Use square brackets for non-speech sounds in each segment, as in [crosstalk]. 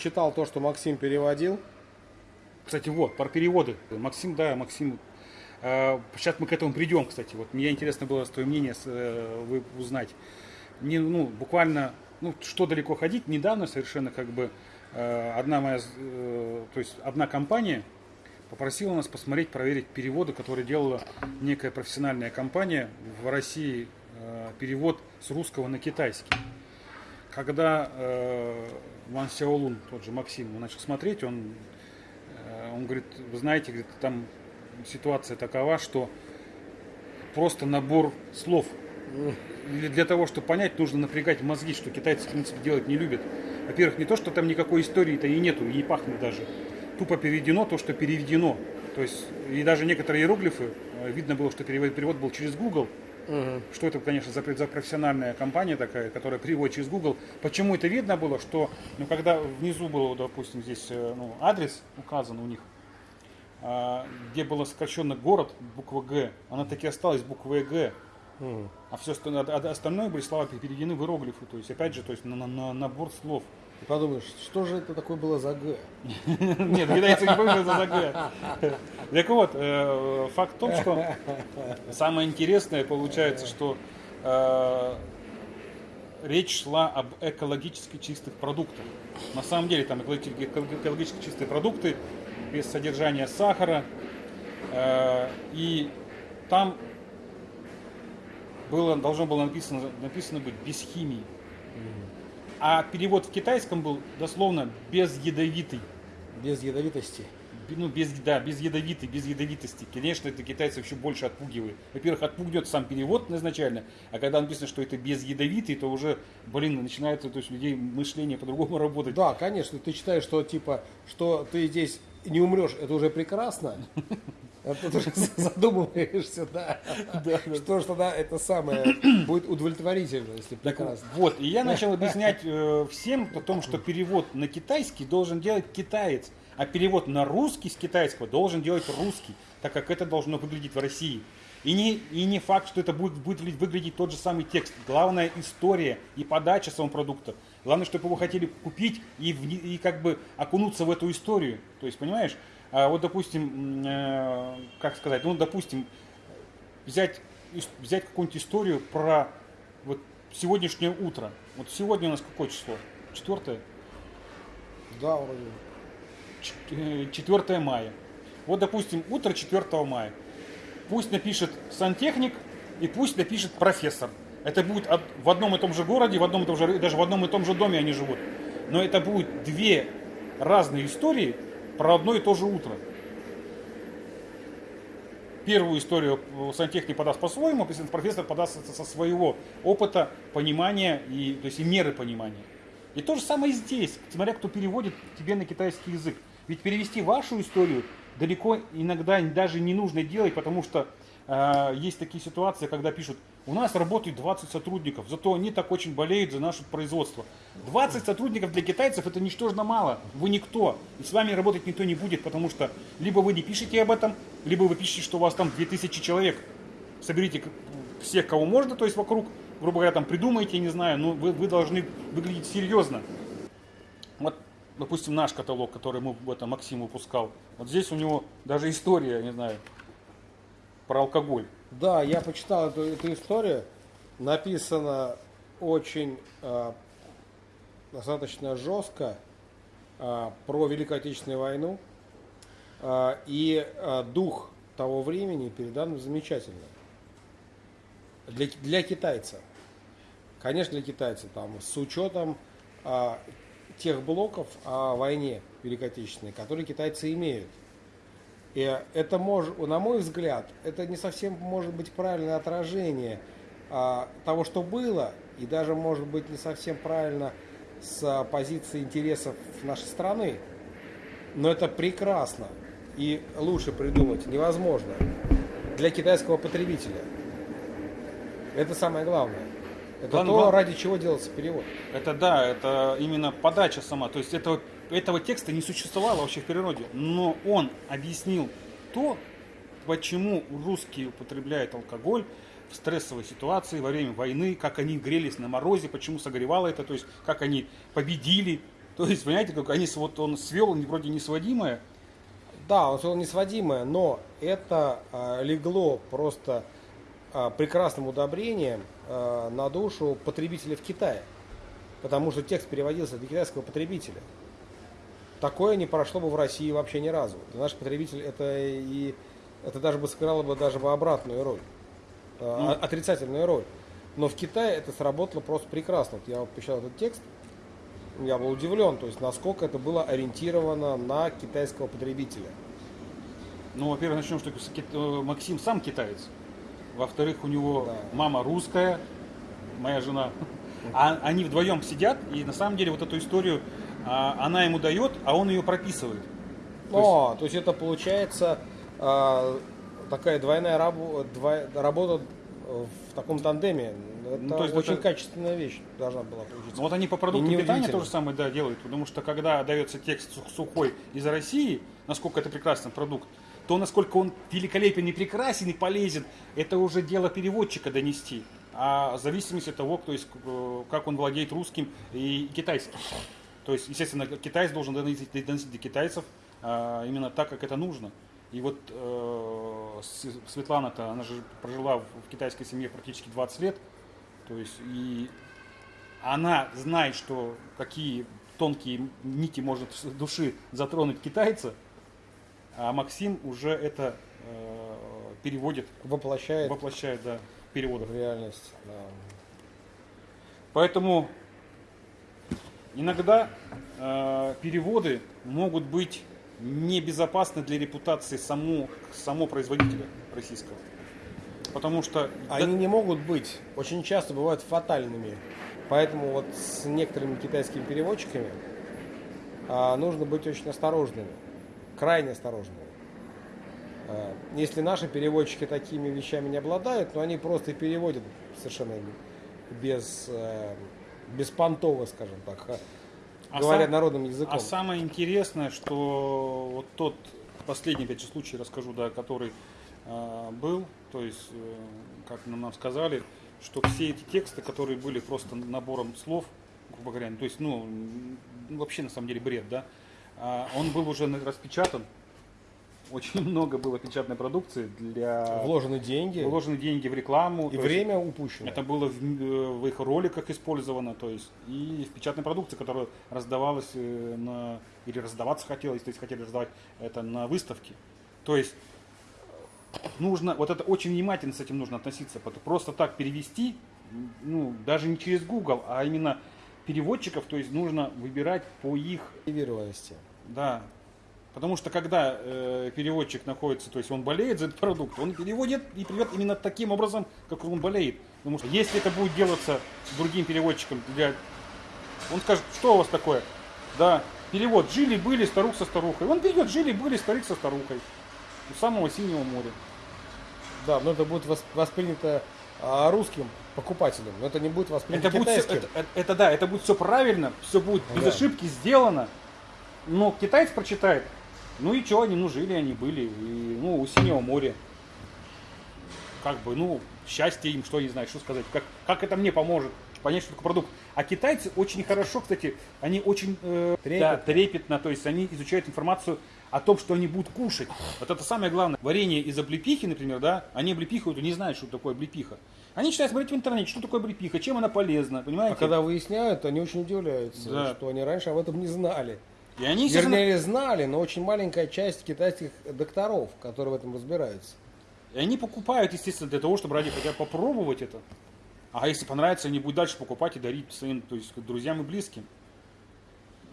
почитал то, что Максим переводил. Кстати, вот, про переводы. Максим, да, Максим. э, Сейчас мы к этому придем, кстати. Вот мне интересно было твое мнение э, вы- узнать. Не, ну, буквально, ну, что далеко ходить, недавно совершенно как бы э, одна моя, э, то есть одна компания попросила нас посмотреть, проверить переводы, которые делала некая профессиональная компания в России, э, перевод с русского на китайский. Когда э, Ван Сяолун, тот же Максим, начал смотреть, он, э, он говорит, вы знаете, говорит, там ситуация такова, что просто набор слов. Или для того, чтобы понять, нужно напрягать мозги, что китайцы, в принципе, делать не любят. Во-первых, не то, что там никакой истории-то и нету, и не пахнет даже. Тупо переведено то, что переведено. То есть, и даже некоторые иероглифы, э, видно было, что перевод, перевод был через Google, что это, конечно, за, за профессиональная компания такая, которая переводит через Google. Почему это видно было, что, ну, когда внизу был, допустим, здесь э, ну, адрес указан у них, а, где было сокращенно город, буква Г, она таки осталась буквой Г, а все остальное, а остальное были слова переведены в иероглифы, то есть, опять же, то есть, на, на- на набор слов. И подумаешь, что же это такое было за Г? [laughs] Нет, китайцы не помнят за Г. Так вот, э, факт в том, что самое интересное получается, что э, речь шла об экологически чистых продуктах. На самом деле там экологи- эко- экологически чистые продукты без содержания сахара. Э, И там было, должно было написано, написано быть без химии. А перевод в китайском был дословно безядовитый. Без ядовитости. Ну, без, да, без ядовитой, без ядовитости. Конечно, это китайцев еще больше отпугивает. Во-первых, отпугнет сам перевод изначально, а когда написано, что это без ядовитый, то уже, блин, начинается, то есть, у людей мышление по-другому работать. Да, конечно, ты считаешь, что типа, что ты здесь не умрешь, это уже прекрасно. А тут уже [laughs] задумываешься, да. Что ж тогда это самое будет удовлетворительно, если прекрасно. Вот, и я начал объяснять э, всем о том, что перевод на китайский должен делать китаец, а перевод на русский с китайского должен делать русский, так как это должно выглядеть в России. И не, и не факт, что это будет, будет выглядеть тот же самый текст. Главное история и подача самого продукта. Главное, чтобы его хотели купить и, вни- и как бы окунуться в эту историю. То есть, понимаешь, вот, допустим, э, как сказать, ну, допустим, взять, взять какую-нибудь историю про вот сегодняшнее утро. Вот сегодня у нас какое число? Четвертое? Да, вроде. Э, 4 мая. Вот, допустим, утро 4 мая. Пусть напишет сантехник и пусть напишет профессор. Это будет в одном и том же городе, в одном и том же, даже в одном и том же доме они живут. Но это будет две разные истории про одно и то же утро. Первую историю сантехник подаст по-своему, профессор подаст со- своего опыта, понимания и, то есть, и меры понимания. И то же самое здесь, смотря кто переводит тебе на китайский язык. Ведь перевести вашу историю далеко иногда даже не нужно делать, потому что э, есть такие ситуации, когда пишут, у нас работает 20 сотрудников, зато они так очень болеют за наше производство. 20 сотрудников для китайцев это ничтожно мало, вы никто, и с вами работать никто не будет, потому что либо вы не пишете об этом, либо вы пишете, что у вас там 2000 человек. Соберите всех, кого можно, то есть вокруг, грубо говоря, там придумайте, не знаю, но вы, вы должны выглядеть серьезно. Вот, допустим, наш каталог, который мы, это Максим выпускал, вот здесь у него даже история, не знаю, про алкоголь. Да, я почитал эту, эту историю. Написано очень э, достаточно жестко э, про Великую Отечественную войну. Э, и э, дух того времени передан замечательно. Для, для китайца. Конечно, для китайца. Там, с учетом э, тех блоков о войне Великой Отечественной, которые китайцы имеют. И это может, на мой взгляд, это не совсем может быть правильное отражение а, того, что было, и даже может быть не совсем правильно с а, позиции интересов нашей страны. Но это прекрасно и лучше придумать невозможно для китайского потребителя. Это самое главное. Это Главное- то, ради чего делается перевод. Это да, это именно подача сама. То есть этого, этого текста не существовало вообще в природе. Но он объяснил то, почему русские употребляют алкоголь в стрессовой ситуации во время войны, как они грелись на морозе, почему согревало это, то есть как они победили. То есть, понимаете, как они, вот он свел вроде несводимое, Да, он сказал несводимое, но это а, легло просто а, прекрасным удобрением а, на душу потребителя в Китае. Потому что текст переводился для китайского потребителя. Такое не прошло бы в России вообще ни разу. Для наших потребителей это и это даже бы сыграло бы даже бы обратную роль. а, Ну. отрицательную роль. Но в Китае это сработало просто прекрасно. Вот я вот писал этот текст, я был удивлен, то есть насколько это было ориентировано на китайского потребителя. Ну, во-первых, начнем, что э, Максим сам китаец. Во-вторых, у него Да. мама русская, моя жена. А они вдвоем сидят, и на самом деле вот эту историю а, она ему дает, а он ее прописывает. То О, то есть это получается а, такая двойная рабо- двой- работа в таком тандеме. Это Ну, то есть очень это- качественная вещь должна была получиться. Ну, вот они по продукту питания то же самое да, делают, потому что когда дается текст сух- сухой из России, насколько это прекрасный продукт, то насколько он великолепен и прекрасен и полезен, это уже дело переводчика донести. А в зависимости от того, то есть, э, как он владеет русским и китайским. То есть, естественно, китаец должен доносить, доносить до китайцев а, именно так, как это нужно. И вот э, Светлана-то, она же прожила в в китайской семье практически 20 лет. То есть, и она знает, что какие тонкие нити может души затронуть китайца, а Максим уже это э, переводит, Воплощает воплощает да, в переводах. в реальность. да. Поэтому иногда э, переводы могут быть небезопасны для репутации само, само производителя российского. Потому что Они не могут быть, очень часто бывают фатальными. Поэтому вот с некоторыми китайскими переводчиками а, нужно быть очень осторожными, крайне осторожными. А, если наши переводчики такими вещами не обладают, то они просто переводят совершенно без, э, беспонтово, скажем так, а, говоря сам- народным языком. А самое интересное, что вот тот последний, опять же, случай расскажу, да, который э, был, то есть, э, как нам, нам сказали, что все эти тексты, которые были просто набором слов, грубо говоря, то есть, ну, вообще на самом деле бред, да, а он был уже распечатан, очень много было печатной продукции для... Вложены деньги Вложены деньги в рекламу. и есть время упущено. это было в, э, в их роликах использовано, то есть и в печатной продукции, которая раздавалась э, на или раздаваться хотелось, то есть хотели раздавать это на выставке. То есть нужно, вот это очень внимательно с этим нужно относиться, просто так перевести, ну даже не через Google, а именно переводчиков, то есть нужно выбирать по их Мотивированности. да. Потому что когда э, переводчик находится, то есть он болеет за этот продукт, он переводит и переводит именно таким образом, как он болеет. Потому что если это будет делаться другим переводчиком, для... он скажет, что у вас такое? Да, перевод жили-были старух со старухой. Он перейдет жили-были старик со старухой. У самого синего моря. Да, но это будет вос- воспринято а, русским покупателем, но это не будет воспринято Это будет всё- китайским. это, это- это да, это будет все правильно, все будет без Да. ошибки сделано. Но китаец прочитает, ну и что, они, ну жили они были, и, ну у синего моря. Как бы, ну, счастье им, что не знаю, что сказать, как, как это мне поможет понять, что такое продукт. А китайцы очень хорошо, кстати, они очень э, Трепетно. да, трепетно, то есть они изучают информацию о том, что они будут кушать. Вот это самое главное. Варенье из облепихи, например, да, они облепихают и не знают, что такое облепиха. Они читают, смотреть в интернете, что такое облепиха, чем она полезна, понимаете? А когда выясняют, они очень удивляются, Да. что они раньше об этом не знали. И они, Вернее, знали, но очень маленькая часть китайских докторов, которые в этом разбираются. и они покупают, естественно, для того, чтобы ради хотя бы попробовать это. А если понравится, они будут дальше покупать и дарить своим, то есть друзьям и близким.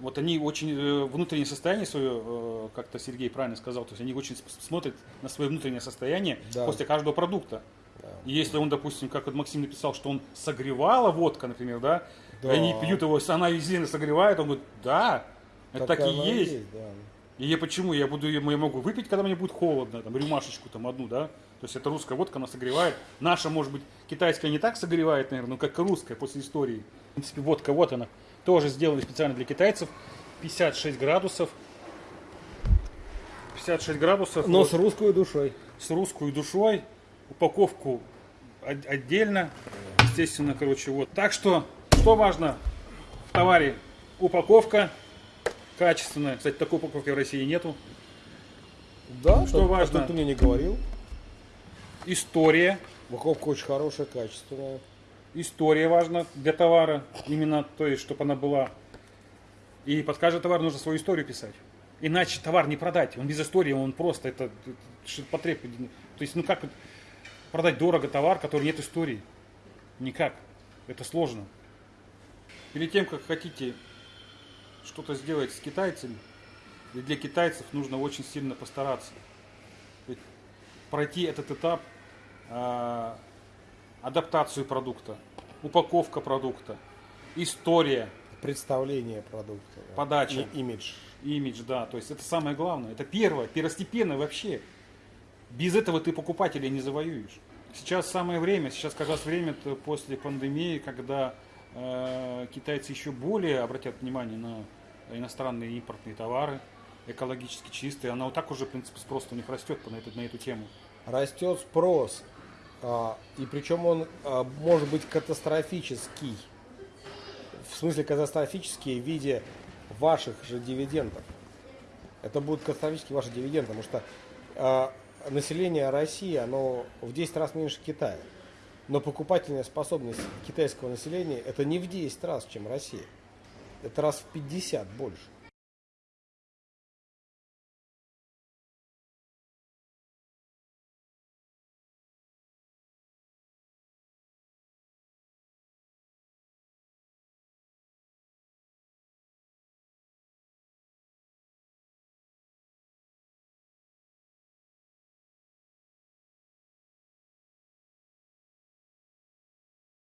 Вот они очень э, внутреннее состояние свое, э, как-то Сергей правильно сказал, то есть они очень смотрят на свое внутреннее состояние Да. после каждого продукта. Да. И если он, допустим, как вот Максим написал, что он согревала водка, например, да, Да. они пьют его, она сильно согревает, он говорит, да, это так, и оно есть. да. И я почему? Я буду, я могу выпить, когда мне будет холодно, там, рюмашечку там одну, да? То есть это русская водка, она согревает. Наша, может быть, китайская не так согревает, наверное, но как и русская после истории. В принципе, водка, вот она. Тоже сделали специально для китайцев. 56 градусов. 56 градусов. Но вот, с русской душой. с русской душой. Упаковку от- отдельно. Естественно, короче, вот. Так что, что важно в товаре? Упаковка, качественная. Кстати, такой упаковки в России нету. Да, Что а важно? Ты, ты мне не говорил. История. Упаковка очень хорошая, качественная. История важна для товара. Именно, то есть, чтобы она была. И под каждый товар нужно свою историю писать. Иначе товар не продать. Он без истории, он просто это, это потреб. То есть, ну как продать дорого товар, который нет истории? Никак. Это сложно. Перед тем, как хотите что-то сделать с китайцами, и для китайцев нужно очень сильно постараться. Ведь пройти этот этап а, адаптацию продукта, упаковка продукта, история, Представление продукта. да. Подача. И- имидж. имидж, да, то есть это самое главное, это первое, первостепенно вообще. Без этого ты покупателя не завоюешь. Сейчас самое время, сейчас как раз время после пандемии, когда э, китайцы еще более обратят внимание на иностранные импортные товары, экологически чистые, она вот так уже, в принципе, спрос у них растет на эту, на эту тему. Растет спрос. а, и причем он а, может быть катастрофический. В смысле катастрофический в виде ваших же дивидендов. Это будут катастрофические ваши дивиденды, потому что а, население России, оно в 10 раз меньше Китая. Но покупательная способность китайского населения это не в 10 раз, чем Россия. Это раз в 50 больше.